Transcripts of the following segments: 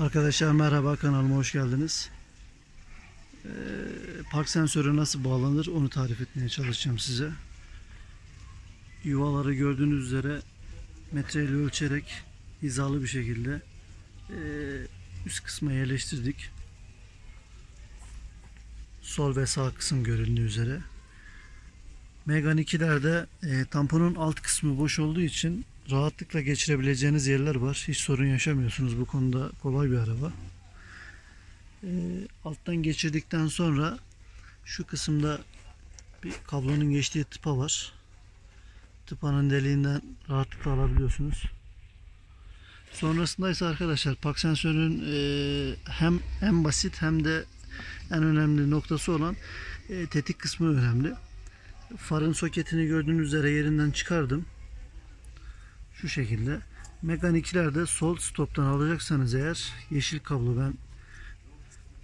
Arkadaşlar merhaba kanalıma hoş geldiniz. Ee, park sensörü nasıl bağlanır onu tarif etmeye çalışacağım size. Yuvaları gördüğünüz üzere metreyle ölçerek hizalı bir şekilde ee, üst kısma yerleştirdik. Sol ve sağ kısım görüldüğü üzere. Megan 2'lerde e, tamponun alt kısmı boş olduğu için rahatlıkla geçirebileceğiniz yerler var. Hiç sorun yaşamıyorsunuz. Bu konuda kolay bir araba. E, alttan geçirdikten sonra şu kısımda bir kablonun geçtiği tıpa var. Tıpanın deliğinden rahatlıkla alabiliyorsunuz. Sonrasında ise arkadaşlar park sensörünün e, hem en basit hem de en önemli noktası olan e, tetik kısmı önemli. Farın soketini gördüğünüz üzere yerinden çıkardım. Şu şekilde. Mekaniklerde sol stoptan alacaksanız eğer yeşil kablo ben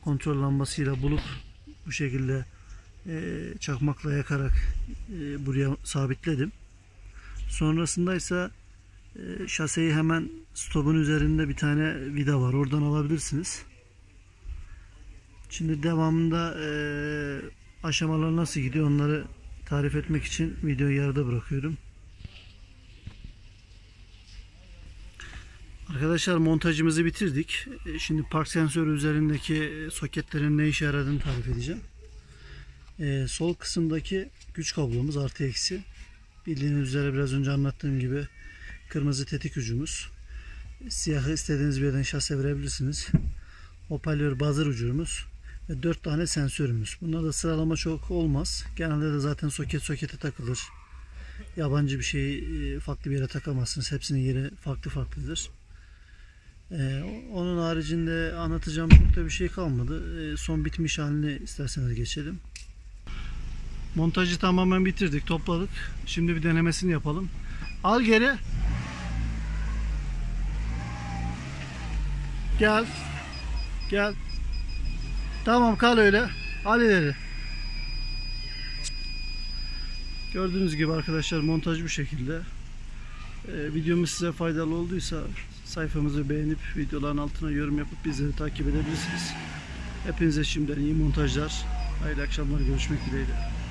kontrol lambasıyla bulup bu şekilde e, çakmakla yakarak e, buraya sabitledim. Sonrasında ise e, şaseyi hemen stopun üzerinde bir tane vida var. Oradan alabilirsiniz. Şimdi devamında e, aşamalar nasıl gidiyor onları tarif etmek için videoyu yarıda bırakıyorum. Arkadaşlar montajımızı bitirdik. E, Şimdi park sensörü üzerindeki soketlerin ne işe yaradığını tarif edeceğim. Ee, sol kısımdaki güç kablomuz artı eksi. Bildiğiniz üzere biraz önce anlattığım gibi kırmızı tetik ucumuz. Siyahı istediğiniz bir yerden şase verebilirsiniz. Hoparlör buzzer ucumuz ve 4 tane sensörümüz. Bunlarda sıralama çok olmaz. Genelde de zaten soket sokete takılır. Yabancı bir şeyi farklı bir yere takamazsınız. Hepsinin yeri farklı farklıdır. Ee, onun haricinde anlatacağım çok da bir şey kalmadı. Ee, son bitmiş halini isterseniz geçelim. Montajı tamamen bitirdik, topladık. Şimdi bir denemesini yapalım. Al geri. Gel. Gel. Tamam kal öyle. Al ileri. Gördüğünüz gibi arkadaşlar montaj bu şekilde. Ee, videomuz size faydalı olduysa sayfamızı beğenip videoların altına yorum yapıp bizleri takip edebilirsiniz. Hepinize şimdiden iyi montajlar. Hayırlı akşamlar görüşmek dileğiyle.